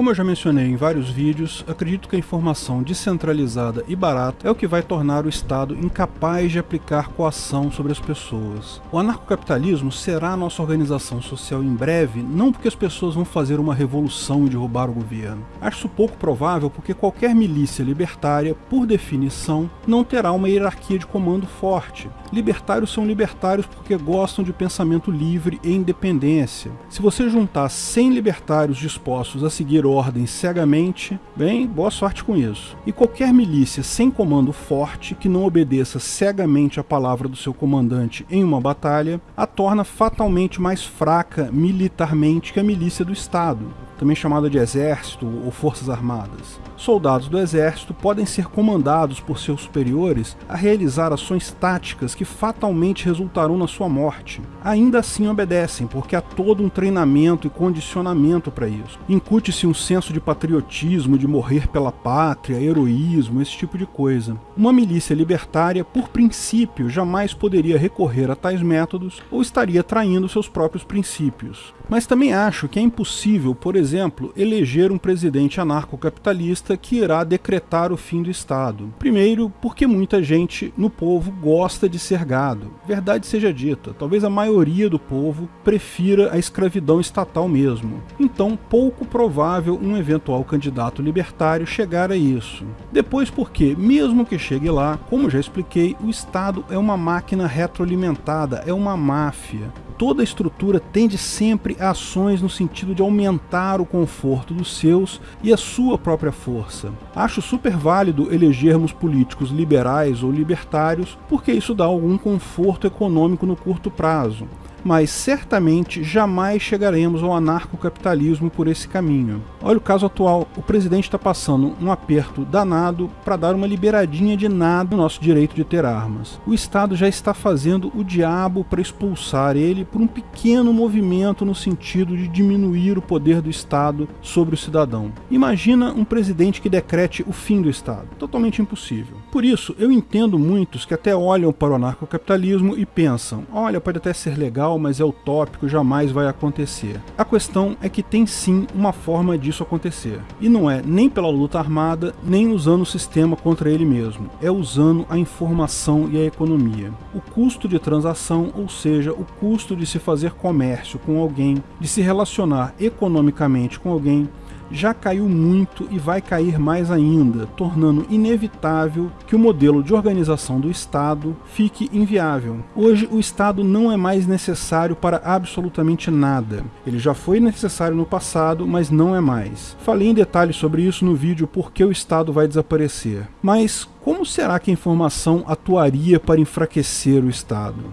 Como eu já mencionei em vários vídeos, acredito que a informação descentralizada e barata é o que vai tornar o Estado incapaz de aplicar coação sobre as pessoas. O anarcocapitalismo será a nossa organização social em breve, não porque as pessoas vão fazer uma revolução e derrubar o governo. Acho pouco provável porque qualquer milícia libertária, por definição, não terá uma hierarquia de comando forte. Libertários são libertários porque gostam de pensamento livre e independência. Se você juntar 100 libertários dispostos a seguir ordens cegamente, bem, boa sorte com isso. E qualquer milícia sem comando forte, que não obedeça cegamente a palavra do seu comandante em uma batalha, a torna fatalmente mais fraca militarmente que a milícia do Estado também chamada de exército ou forças armadas. Soldados do exército podem ser comandados por seus superiores a realizar ações táticas que fatalmente resultarão na sua morte. Ainda assim obedecem, porque há todo um treinamento e condicionamento para isso. Incute-se um senso de patriotismo, de morrer pela pátria, heroísmo, esse tipo de coisa. Uma milícia libertária, por princípio, jamais poderia recorrer a tais métodos ou estaria traindo seus próprios princípios. Mas também acho que é impossível, por exemplo, eleger um presidente anarcocapitalista que irá decretar o fim do Estado. Primeiro, porque muita gente no povo gosta de ser gado. Verdade seja dita, talvez a maioria do povo prefira a escravidão estatal mesmo. Então, pouco provável um eventual candidato libertário chegar a isso. Depois porque, mesmo que chegue lá, como já expliquei, o Estado é uma máquina retroalimentada, é uma máfia toda a estrutura tende sempre a ações no sentido de aumentar o conforto dos seus e a sua própria força. Acho super válido elegermos políticos liberais ou libertários, porque isso dá algum conforto econômico no curto prazo mas certamente jamais chegaremos ao anarcocapitalismo por esse caminho. Olha o caso atual, o presidente está passando um aperto danado para dar uma liberadinha de nada no nosso direito de ter armas. O Estado já está fazendo o diabo para expulsar ele por um pequeno movimento no sentido de diminuir o poder do Estado sobre o cidadão. Imagina um presidente que decrete o fim do Estado. Totalmente impossível. Por isso, eu entendo muitos que até olham para o anarcocapitalismo e pensam, olha, pode até ser legal mas é utópico, jamais vai acontecer. A questão é que tem sim uma forma disso acontecer. E não é nem pela luta armada, nem usando o sistema contra ele mesmo. É usando a informação e a economia. O custo de transação, ou seja, o custo de se fazer comércio com alguém, de se relacionar economicamente com alguém, já caiu muito e vai cair mais ainda, tornando inevitável que o modelo de organização do Estado fique inviável. Hoje o Estado não é mais necessário para absolutamente nada. Ele já foi necessário no passado, mas não é mais. Falei em detalhes sobre isso no vídeo Por que o Estado vai desaparecer. Mas como será que a informação atuaria para enfraquecer o Estado?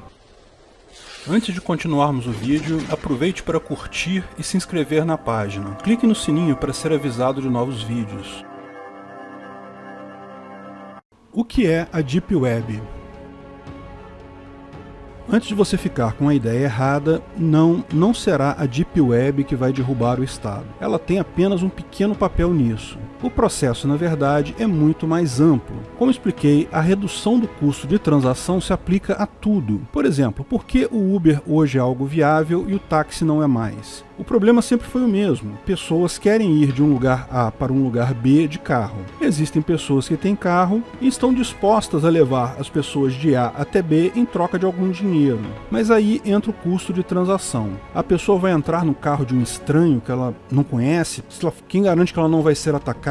Antes de continuarmos o vídeo, aproveite para curtir e se inscrever na página. Clique no sininho para ser avisado de novos vídeos. O que é a Deep Web? Antes de você ficar com a ideia errada, não, não será a Deep Web que vai derrubar o Estado. Ela tem apenas um pequeno papel nisso. O processo, na verdade, é muito mais amplo. Como expliquei, a redução do custo de transação se aplica a tudo. Por exemplo, por que o Uber hoje é algo viável e o táxi não é mais? O problema sempre foi o mesmo. Pessoas querem ir de um lugar A para um lugar B de carro. Existem pessoas que têm carro e estão dispostas a levar as pessoas de A até B em troca de algum dinheiro. Mas aí entra o custo de transação. A pessoa vai entrar no carro de um estranho que ela não conhece? Quem garante que ela não vai ser atacada?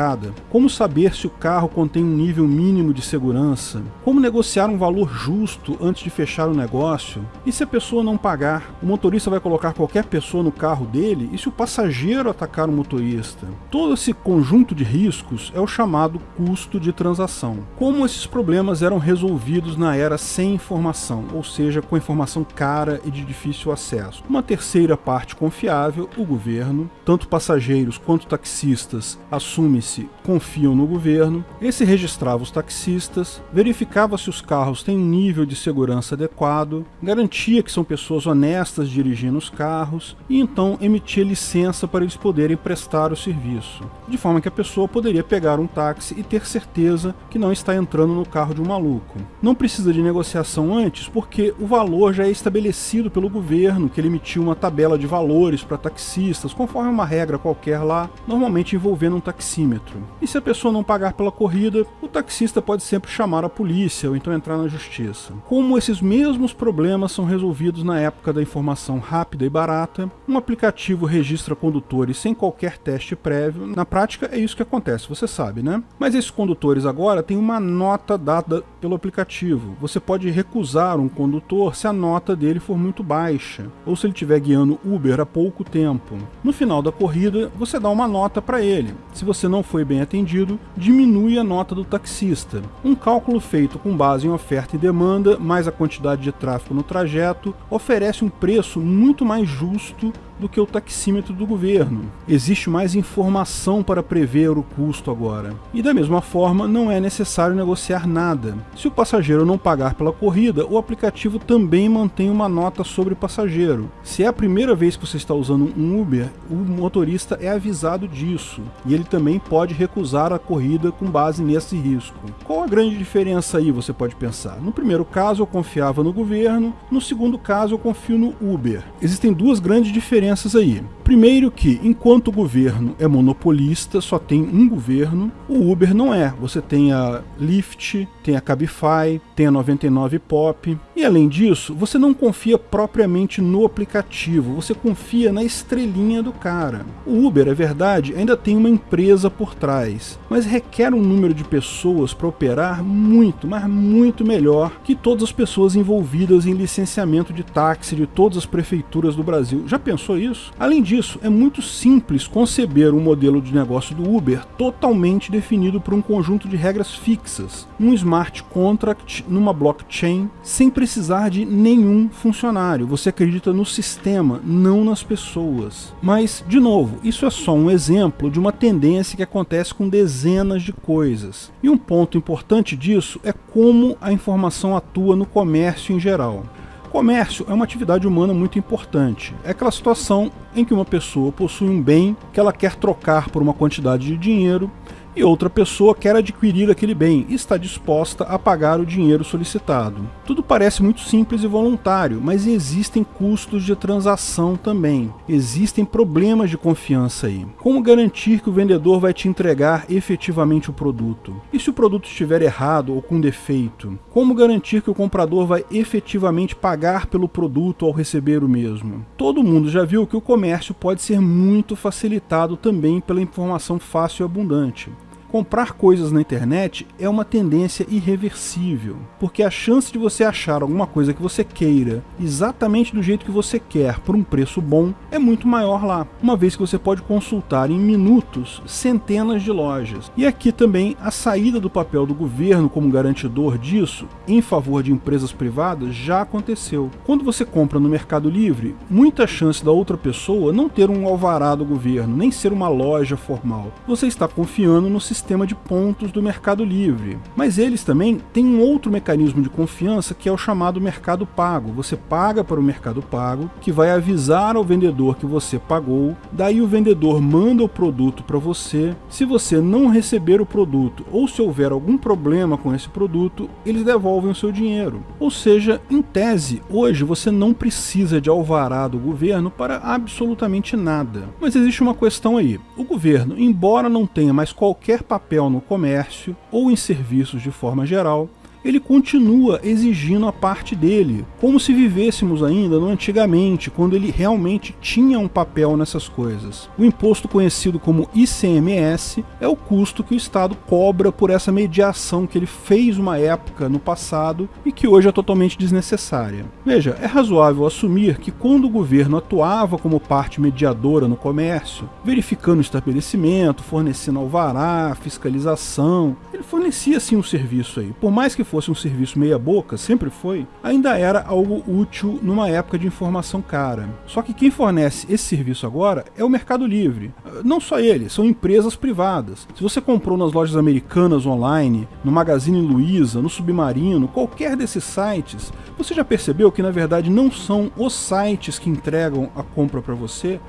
Como saber se o carro contém um nível mínimo de segurança? Como negociar um valor justo antes de fechar o negócio? E se a pessoa não pagar? O motorista vai colocar qualquer pessoa no carro dele e se o passageiro atacar o motorista? Todo esse conjunto de riscos é o chamado custo de transação. Como esses problemas eram resolvidos na era sem informação, ou seja, com informação cara e de difícil acesso? Uma terceira parte confiável, o governo, tanto passageiros quanto taxistas, assume confiam no governo, esse registrava os taxistas, verificava se os carros têm nível de segurança adequado, garantia que são pessoas honestas dirigindo os carros e então emitia licença para eles poderem prestar o serviço, de forma que a pessoa poderia pegar um táxi e ter certeza que não está entrando no carro de um maluco. Não precisa de negociação antes porque o valor já é estabelecido pelo governo, que ele emitiu uma tabela de valores para taxistas, conforme uma regra qualquer lá, normalmente envolvendo um taxímetro. E se a pessoa não pagar pela corrida, o taxista pode sempre chamar a polícia ou então entrar na justiça. Como esses mesmos problemas são resolvidos na época da informação rápida e barata, um aplicativo registra condutores sem qualquer teste prévio. Na prática é isso que acontece, você sabe, né? Mas esses condutores agora têm uma nota dada pelo aplicativo. Você pode recusar um condutor se a nota dele for muito baixa, ou se ele estiver guiando Uber há pouco tempo. No final da corrida, você dá uma nota para ele. Se você não foi bem atendido, diminui a nota do taxista. Um cálculo feito com base em oferta e demanda, mais a quantidade de tráfego no trajeto, oferece um preço muito mais justo do que o taxímetro do governo. Existe mais informação para prever o custo agora. E da mesma forma, não é necessário negociar nada. Se o passageiro não pagar pela corrida, o aplicativo também mantém uma nota sobre o passageiro. Se é a primeira vez que você está usando um Uber, o motorista é avisado disso, e ele também pode recusar a corrida com base nesse risco. Qual a grande diferença aí, você pode pensar? No primeiro caso eu confiava no governo, no segundo caso eu confio no Uber. Existem duas grandes diferenças diferenças aí. Primeiro que, enquanto o governo é monopolista, só tem um governo, o Uber não é. Você tem a Lyft, tem a Cabify, tem a 99 Pop. E além disso, você não confia propriamente no aplicativo, você confia na estrelinha do cara. O Uber, é verdade, ainda tem uma empresa por trás, mas requer um número de pessoas para operar muito, mas muito melhor que todas as pessoas envolvidas em licenciamento de táxi de todas as prefeituras do Brasil. Já pensou isso? Além disso, é muito simples conceber um modelo de negócio do Uber totalmente definido por um conjunto de regras fixas, um smart contract numa blockchain, sem precisar de nenhum funcionário. Você acredita no sistema, não nas pessoas. Mas, de novo, isso é só um exemplo de uma tendência que acontece com dezenas de coisas. E um ponto importante disso é como a informação atua no comércio em geral. Comércio é uma atividade humana muito importante. É aquela situação em que uma pessoa possui um bem que ela quer trocar por uma quantidade de dinheiro e outra pessoa quer adquirir aquele bem e está disposta a pagar o dinheiro solicitado. Tudo parece muito simples e voluntário, mas existem custos de transação também. Existem problemas de confiança aí. Como garantir que o vendedor vai te entregar efetivamente o produto? E se o produto estiver errado ou com defeito? Como garantir que o comprador vai efetivamente pagar pelo produto ao receber o mesmo? Todo mundo já viu que o comércio pode ser muito facilitado também pela informação fácil e abundante. Comprar coisas na internet é uma tendência irreversível, porque a chance de você achar alguma coisa que você queira exatamente do jeito que você quer por um preço bom é muito maior lá, uma vez que você pode consultar em minutos centenas de lojas. E aqui também a saída do papel do governo como garantidor disso em favor de empresas privadas já aconteceu. Quando você compra no Mercado Livre, muita chance da outra pessoa não ter um alvará do governo, nem ser uma loja formal. Você está confiando no sistema sistema de pontos do Mercado Livre. Mas eles também têm um outro mecanismo de confiança que é o chamado Mercado Pago. Você paga para o Mercado Pago, que vai avisar ao vendedor que você pagou, daí o vendedor manda o produto para você. Se você não receber o produto ou se houver algum problema com esse produto, eles devolvem o seu dinheiro. Ou seja, em tese, hoje você não precisa de alvará do governo para absolutamente nada. Mas existe uma questão aí. O governo, embora não tenha mais qualquer papel no comércio ou em serviços de forma geral, ele continua exigindo a parte dele, como se vivêssemos ainda no antigamente, quando ele realmente tinha um papel nessas coisas. O imposto conhecido como ICMS é o custo que o Estado cobra por essa mediação que ele fez uma época no passado e que hoje é totalmente desnecessária. Veja, é razoável assumir que quando o governo atuava como parte mediadora no comércio, verificando o estabelecimento, fornecendo alvará, fiscalização, ele fornecia sim um serviço aí, por mais que fosse fosse um serviço meia boca, sempre foi, ainda era algo útil numa época de informação cara. Só que quem fornece esse serviço agora é o Mercado Livre. Não só ele, são empresas privadas. Se você comprou nas lojas americanas online, no Magazine Luiza, no Submarino, qualquer desses sites, você já percebeu que na verdade não são os sites que entregam a compra para você,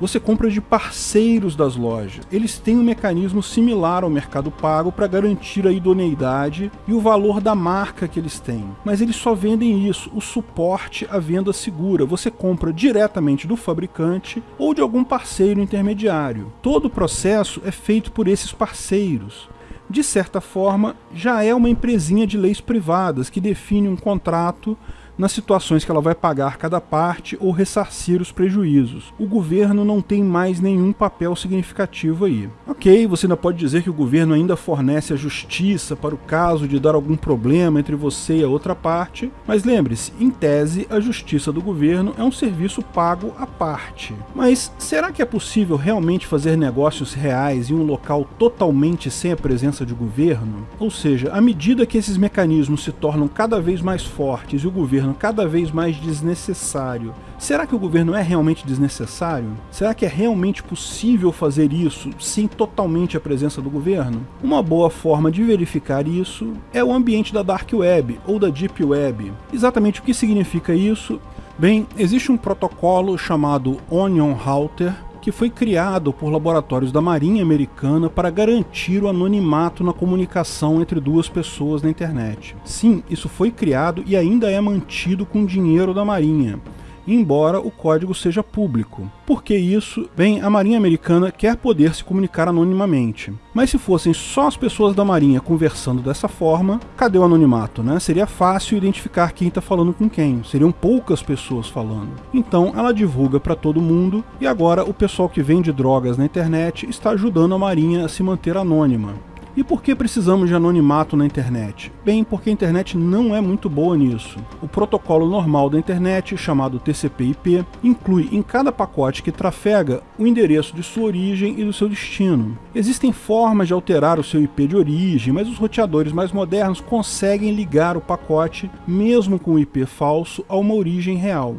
você compra de parceiros das lojas. Eles têm um mecanismo similar ao Mercado Pago para garantir a idoneidade e o valor da marca que eles têm. Mas eles só vendem isso, o suporte à venda segura. Você compra diretamente do fabricante ou de algum parceiro intermediário. Todo o processo é feito por esses parceiros de certa forma, já é uma empresinha de leis privadas que define um contrato nas situações que ela vai pagar cada parte ou ressarcir os prejuízos. O governo não tem mais nenhum papel significativo aí. Ok, você ainda pode dizer que o governo ainda fornece a justiça para o caso de dar algum problema entre você e a outra parte, mas lembre-se, em tese, a justiça do governo é um serviço pago à parte. Mas será que é possível realmente fazer negócios reais em um local totalmente sem a presença de governo? Ou seja, à medida que esses mecanismos se tornam cada vez mais fortes e o governo governo cada vez mais desnecessário. Será que o governo é realmente desnecessário? Será que é realmente possível fazer isso sem totalmente a presença do governo? Uma boa forma de verificar isso é o ambiente da Dark Web ou da Deep Web. Exatamente o que significa isso? Bem, existe um protocolo chamado Onion Router que foi criado por laboratórios da Marinha Americana para garantir o anonimato na comunicação entre duas pessoas na internet. Sim, isso foi criado e ainda é mantido com dinheiro da Marinha embora o código seja público. Por que isso? Bem, a Marinha Americana quer poder se comunicar anonimamente. Mas se fossem só as pessoas da Marinha conversando dessa forma, cadê o anonimato, né? Seria fácil identificar quem está falando com quem, seriam poucas pessoas falando. Então ela divulga para todo mundo e agora o pessoal que vende drogas na internet está ajudando a Marinha a se manter anônima. E por que precisamos de anonimato na internet? Bem, porque a internet não é muito boa nisso. O protocolo normal da internet, chamado TCP/IP, inclui em cada pacote que trafega o endereço de sua origem e do seu destino. Existem formas de alterar o seu IP de origem, mas os roteadores mais modernos conseguem ligar o pacote, mesmo com o IP falso, a uma origem real.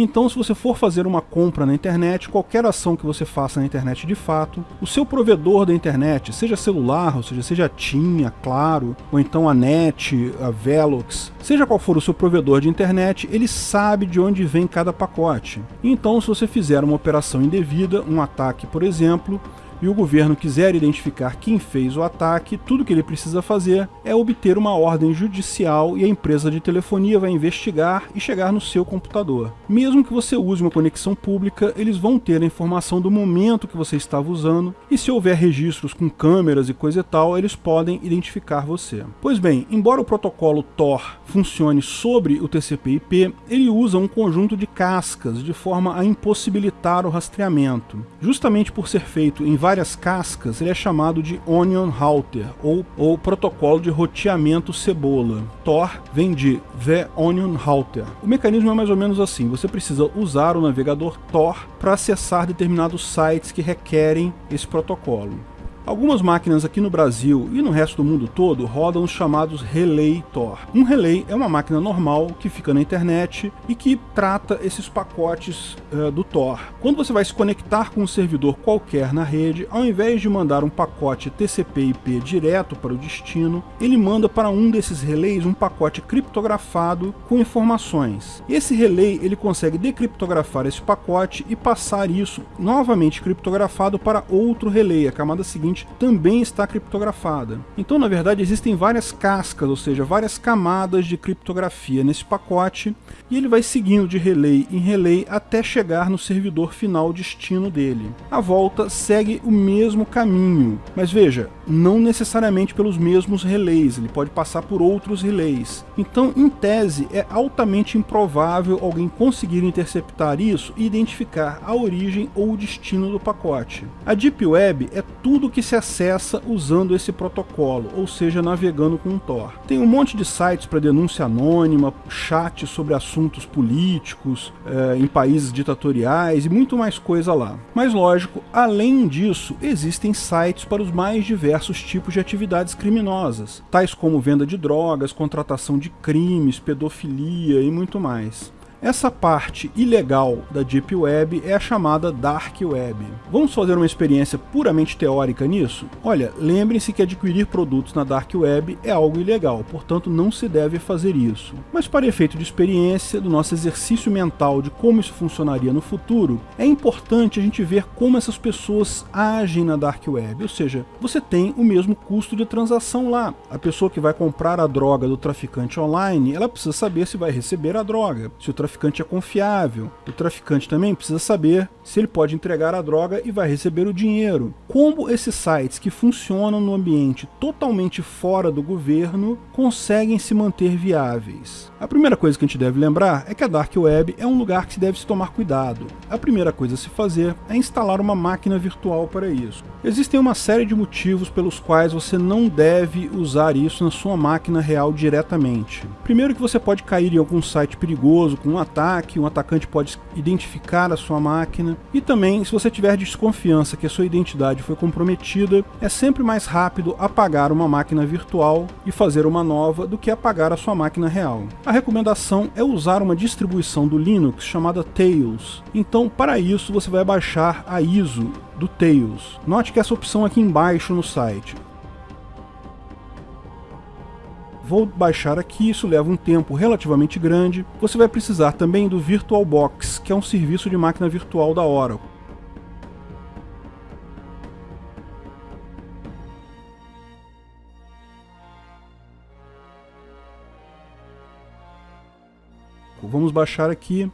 Então, se você for fazer uma compra na internet, qualquer ação que você faça na internet de fato, o seu provedor da internet, seja celular, ou seja, seja a TIM, a Claro, ou então a NET, a Velox, seja qual for o seu provedor de internet, ele sabe de onde vem cada pacote. Então, se você fizer uma operação indevida, um ataque, por exemplo, e o governo quiser identificar quem fez o ataque, tudo que ele precisa fazer é obter uma ordem judicial e a empresa de telefonia vai investigar e chegar no seu computador. Mesmo que você use uma conexão pública, eles vão ter a informação do momento que você estava usando e se houver registros com câmeras e coisa e tal, eles podem identificar você. Pois bem, embora o protocolo Tor funcione sobre o TCP/IP, ele usa um conjunto de cascas de forma a impossibilitar o rastreamento. Justamente por ser feito em várias cascas, ele é chamado de Onion Router, ou, ou protocolo de roteamento cebola. Tor vem de The Onion Router. O mecanismo é mais ou menos assim, você precisa usar o navegador Tor para acessar determinados sites que requerem esse protocolo. Algumas máquinas aqui no Brasil e no resto do mundo todo rodam os chamados Relay Tor. Um relay é uma máquina normal que fica na internet e que trata esses pacotes uh, do Tor. Quando você vai se conectar com um servidor qualquer na rede, ao invés de mandar um pacote TCP/IP direto para o destino, ele manda para um desses relays um pacote criptografado com informações. Esse relay ele consegue decriptografar esse pacote e passar isso novamente criptografado para outro relay, a camada seguinte também está criptografada. Então, na verdade, existem várias cascas, ou seja, várias camadas de criptografia nesse pacote, e ele vai seguindo de relay em relay até chegar no servidor final destino dele. A volta segue o mesmo caminho, mas veja, não necessariamente pelos mesmos relays, ele pode passar por outros relays. Então, em tese, é altamente improvável alguém conseguir interceptar isso e identificar a origem ou o destino do pacote. A Deep Web é tudo que se acessa usando esse protocolo, ou seja, navegando com o Tor. Tem um monte de sites para denúncia anônima, chat sobre assuntos políticos, é, em países ditatoriais e muito mais coisa lá. Mas lógico, além disso, existem sites para os mais diversos diversos tipos de atividades criminosas, tais como venda de drogas, contratação de crimes, pedofilia e muito mais. Essa parte ilegal da Deep Web é a chamada Dark Web. Vamos fazer uma experiência puramente teórica nisso? Olha, lembrem-se que adquirir produtos na Dark Web é algo ilegal, portanto não se deve fazer isso. Mas para efeito de experiência, do nosso exercício mental de como isso funcionaria no futuro, é importante a gente ver como essas pessoas agem na Dark Web, ou seja, você tem o mesmo custo de transação lá. A pessoa que vai comprar a droga do traficante online, ela precisa saber se vai receber a droga. Se o traficante é confiável. O traficante também precisa saber se ele pode entregar a droga e vai receber o dinheiro. Como esses sites que funcionam no ambiente totalmente fora do governo conseguem se manter viáveis? A primeira coisa que a gente deve lembrar é que a Dark Web é um lugar que se deve se tomar cuidado. A primeira coisa a se fazer é instalar uma máquina virtual para isso. Existem uma série de motivos pelos quais você não deve usar isso na sua máquina real diretamente. Primeiro que você pode cair em algum site perigoso com ataque, um atacante pode identificar a sua máquina, e também se você tiver desconfiança que a sua identidade foi comprometida, é sempre mais rápido apagar uma máquina virtual e fazer uma nova do que apagar a sua máquina real. A recomendação é usar uma distribuição do Linux chamada Tails. Então, para isso, você vai baixar a ISO do Tails. Note que essa opção aqui embaixo no site. Vou baixar aqui, isso leva um tempo relativamente grande. Você vai precisar também do VirtualBox, que é um serviço de máquina virtual da Oracle. Vamos baixar aqui.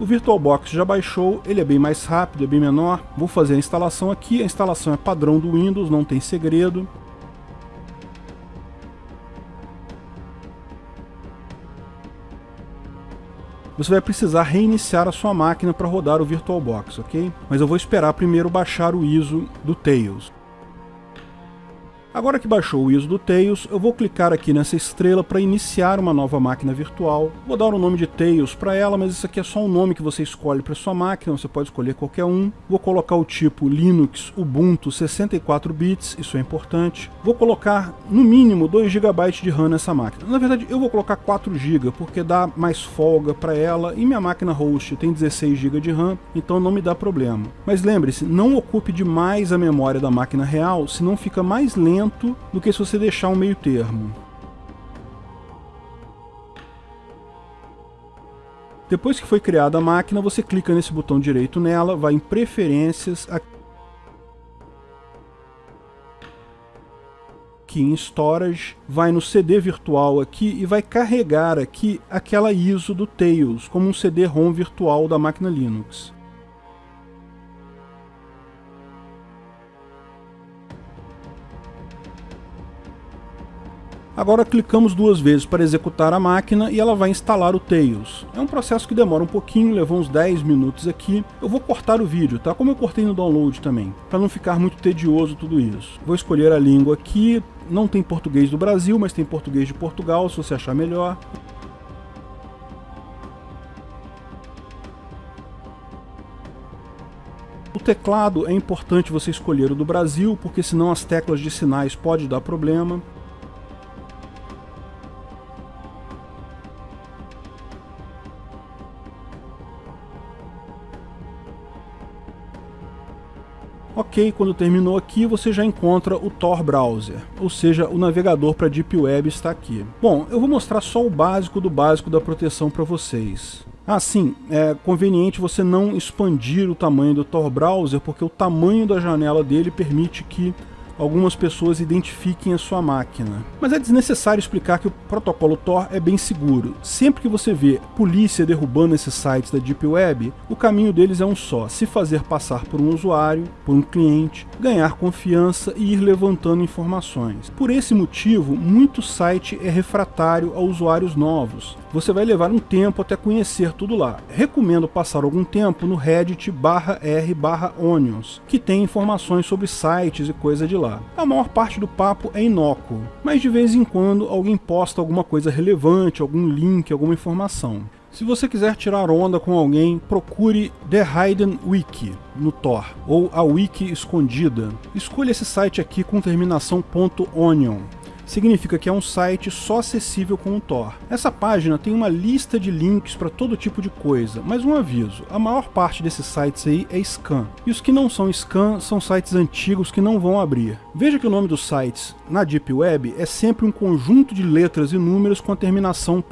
O VirtualBox já baixou, ele é bem mais rápido, é bem menor. Vou fazer a instalação aqui, a instalação é padrão do Windows, não tem segredo. Você vai precisar reiniciar a sua máquina para rodar o VirtualBox, ok? Mas eu vou esperar primeiro baixar o ISO do Tails. Agora que baixou o ISO do Tails, eu vou clicar aqui nessa estrela para iniciar uma nova máquina virtual. Vou dar o nome de Tails para ela, mas isso aqui é só um nome que você escolhe para sua máquina, você pode escolher qualquer um. Vou colocar o tipo Linux Ubuntu 64 bits, isso é importante. Vou colocar no mínimo 2 GB de RAM nessa máquina. Na verdade, eu vou colocar 4 GB porque dá mais folga para ela e minha máquina host tem 16 GB de RAM, então não me dá problema. Mas lembre-se, não ocupe demais a memória da máquina real, senão fica mais lento lento do que se você deixar um meio termo. Depois que foi criada a máquina, você clica nesse botão direito nela, vai em Preferências, aqui em Storage, vai no CD virtual aqui e vai carregar aqui aquela ISO do Tails, como um CD-ROM virtual da máquina Linux. Agora clicamos duas vezes para executar a máquina e ela vai instalar o Tails. É um processo que demora um pouquinho, levou uns 10 minutos aqui. Eu vou cortar o vídeo, tá? Como eu cortei no download também, para não ficar muito tedioso tudo isso. Vou escolher a língua aqui, não tem português do Brasil, mas tem português de Portugal, se você achar melhor. O teclado é importante você escolher o do Brasil, porque senão as teclas de sinais podem dar problema. Quando terminou aqui, você já encontra o Tor Browser, ou seja, o navegador para Deep Web está aqui. Bom, eu vou mostrar só o básico do básico da proteção para vocês. Ah, sim, é conveniente você não expandir o tamanho do Tor Browser, porque o tamanho da janela dele permite que algumas pessoas identifiquem a sua máquina. Mas é desnecessário explicar que o protocolo Tor é bem seguro. Sempre que você vê polícia derrubando esses sites da Deep Web, o caminho deles é um só, se fazer passar por um usuário, por um cliente, ganhar confiança e ir levantando informações. Por esse motivo, muito site é refratário a usuários novos. Você vai levar um tempo até conhecer tudo lá. Recomendo passar algum tempo no reddit r onions, que tem informações sobre sites e coisa de lá. A maior parte do papo é inócuo, mas de vez em quando alguém posta alguma coisa relevante, algum link, alguma informação. Se você quiser tirar onda com alguém, procure The Hidden Wiki no Tor, ou a Wiki Escondida. Escolha esse site aqui com terminação .onion significa que é um site só acessível com o Tor. Essa página tem uma lista de links para todo tipo de coisa, mas um aviso, a maior parte desses sites aí é scan, e os que não são scan são sites antigos que não vão abrir. Veja que o nome dos sites na Deep Web é sempre um conjunto de letras e números com a terminação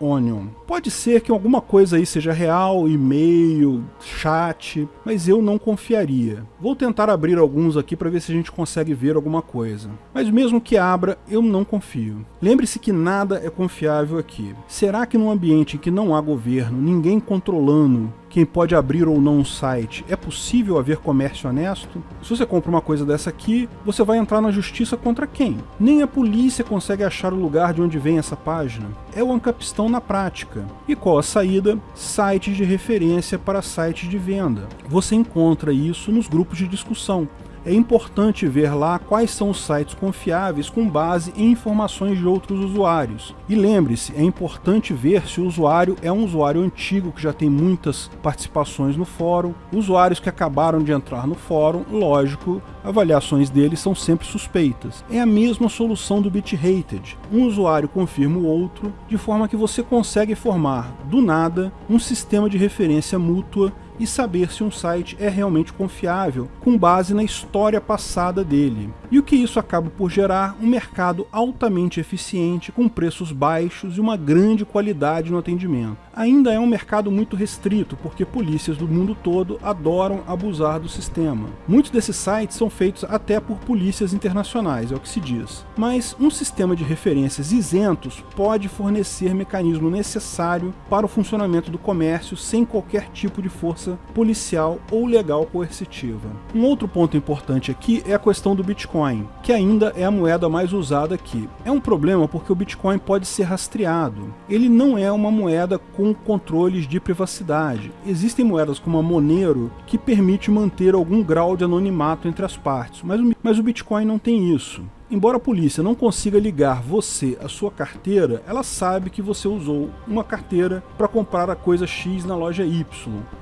.onion. Pode ser que alguma coisa aí seja real, e-mail, chat, mas eu não confiaria. Vou tentar abrir alguns aqui para ver se a gente consegue ver alguma coisa. Mas mesmo que abra, eu não confio. Lembre-se que nada é confiável aqui. Será que num ambiente em que não há governo, ninguém controlando quem pode abrir ou não um site, é possível haver comércio honesto? Se você compra uma coisa dessa aqui, você vai entrar na justiça contra quem? Nem a polícia consegue achar o lugar de onde vem essa página. É o ancapistão na prática. E qual a saída? Sites de referência para sites de venda. Você encontra isso nos grupos de discussão é importante ver lá quais são os sites confiáveis com base em informações de outros usuários. E lembre-se, é importante ver se o usuário é um usuário antigo que já tem muitas participações no fórum, usuários que acabaram de entrar no fórum, lógico, avaliações deles são sempre suspeitas. É a mesma solução do BitRated. Um usuário confirma o outro, de forma que você consegue formar, do nada, um sistema de referência mútua e saber se um site é realmente confiável com base na história passada dele. E o que isso acaba por gerar? Um mercado altamente eficiente, com preços baixos e uma grande qualidade no atendimento. Ainda é um mercado muito restrito, porque polícias do mundo todo adoram abusar do sistema. Muitos desses sites são feitos até por polícias internacionais, é o que se diz. Mas um sistema de referências isentos pode fornecer mecanismo necessário para o funcionamento do comércio sem qualquer tipo de força policial ou legal coercitiva. Um outro ponto importante aqui é a questão do Bitcoin, que ainda é a moeda mais usada aqui. É um problema porque o Bitcoin pode ser rastreado. Ele não é uma moeda com controles de privacidade. Existem moedas como a Monero que permite manter algum grau de anonimato entre as partes, mas o, mas o Bitcoin não tem isso. Embora a polícia não consiga ligar você à sua carteira, ela sabe que você usou uma carteira para comprar a coisa X na loja Y.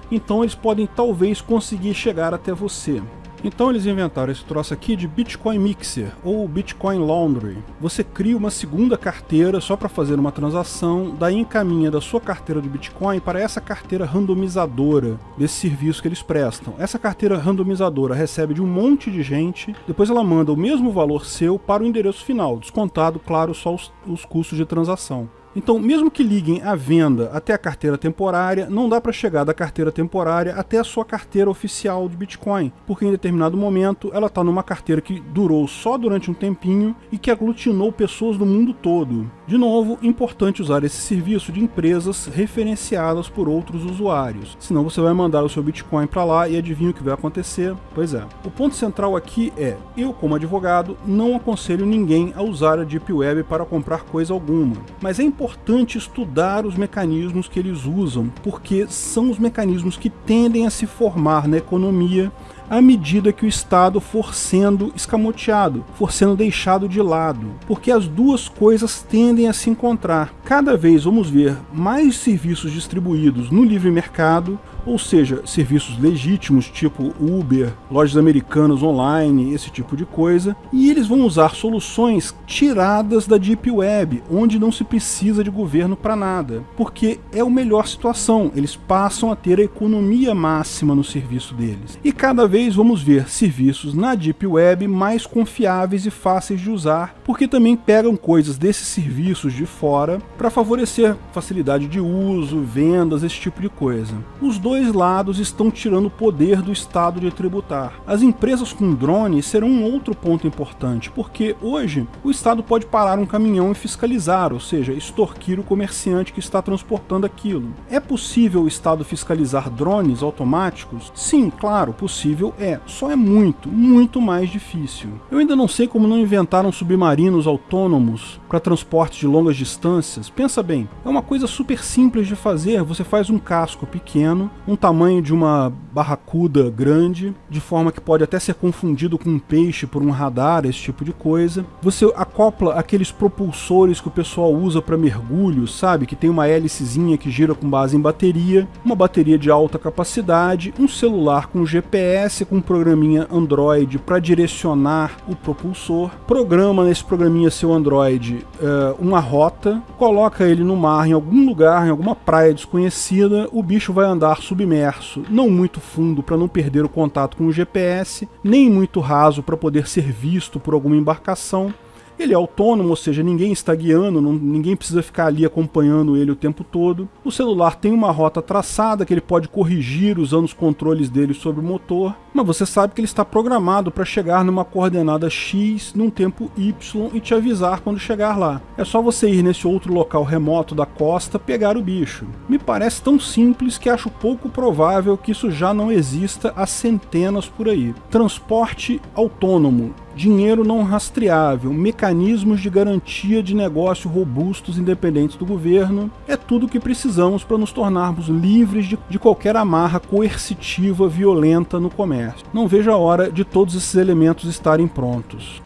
Então eles podem talvez conseguir chegar até você. Então eles inventaram esse troço aqui de Bitcoin Mixer, ou Bitcoin Laundry. Você cria uma segunda carteira só para fazer uma transação, daí encaminha da sua carteira de Bitcoin para essa carteira randomizadora desse serviço que eles prestam. Essa carteira randomizadora recebe de um monte de gente, depois ela manda o mesmo valor seu para o endereço final, descontado, claro, só os, os custos de transação. Então, mesmo que liguem a venda até a carteira temporária, não dá para chegar da carteira temporária até a sua carteira oficial de Bitcoin, porque em determinado momento ela está numa carteira que durou só durante um tempinho e que aglutinou pessoas do mundo todo. De novo, importante usar esse serviço de empresas referenciadas por outros usuários, senão você vai mandar o seu Bitcoin para lá e adivinha o que vai acontecer? Pois é. O ponto central aqui é, eu como advogado não aconselho ninguém a usar a Deep Web para comprar coisa alguma, mas é importante estudar os mecanismos que eles usam, porque são os mecanismos que tendem a se formar na economia à medida que o Estado for sendo escamoteado, for sendo deixado de lado, porque as duas coisas tendem a se encontrar. Cada vez vamos ver mais serviços distribuídos no livre mercado, ou seja, serviços legítimos, tipo Uber, lojas americanas online, esse tipo de coisa, e eles vão usar soluções tiradas da Deep Web, onde não se precisa de governo para nada, porque é a melhor situação, eles passam a ter a economia máxima no serviço deles. E cada vez vamos ver serviços na Deep Web mais confiáveis e fáceis de usar, porque também pegam coisas desses serviços de fora para favorecer facilidade de uso, vendas, esse tipo de coisa. Os dois lados estão tirando o poder do Estado de tributar. As empresas com drones serão um outro ponto importante, porque hoje o Estado pode parar um caminhão e fiscalizar, ou seja, extorquir o comerciante que está transportando aquilo. É possível o Estado fiscalizar drones automáticos? Sim, claro, possível é. Só é muito, muito mais difícil. Eu ainda não sei como não inventaram submarinos autônomos para transporte de longas distâncias. Pensa bem, é uma coisa super simples de fazer. Você faz um casco pequeno, um tamanho de uma barracuda grande, de forma que pode até ser confundido com um peixe por um radar, esse tipo de coisa. Você acopla aqueles propulsores que o pessoal usa para mergulho, sabe? Que tem uma hélicezinha que gira com base em bateria, uma bateria de alta capacidade, um celular com GPS, com um programinha Android para direcionar o propulsor, programa nesse programinha seu Android uh, uma rota, coloca ele no mar em algum lugar, em alguma praia desconhecida, o bicho vai andar submerso, não muito fundo para não perder o contato com o GPS, nem muito raso para poder ser visto por alguma embarcação, ele é autônomo, ou seja, ninguém está guiando, não, ninguém precisa ficar ali acompanhando ele o tempo todo. O celular tem uma rota traçada que ele pode corrigir usando os controles dele sobre o motor, mas você sabe que ele está programado para chegar numa coordenada X num tempo Y e te avisar quando chegar lá. É só você ir nesse outro local remoto da costa pegar o bicho. Me parece tão simples que acho pouco provável que isso já não exista há centenas por aí. Transporte autônomo dinheiro não rastreável, mecanismos de garantia de negócio robustos independentes do governo, é tudo o que precisamos para nos tornarmos livres de, de qualquer amarra coercitiva violenta no comércio. Não vejo a hora de todos esses elementos estarem prontos.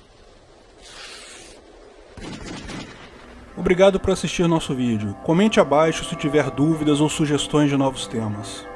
Obrigado por assistir nosso vídeo. Comente abaixo se tiver dúvidas ou sugestões de novos temas.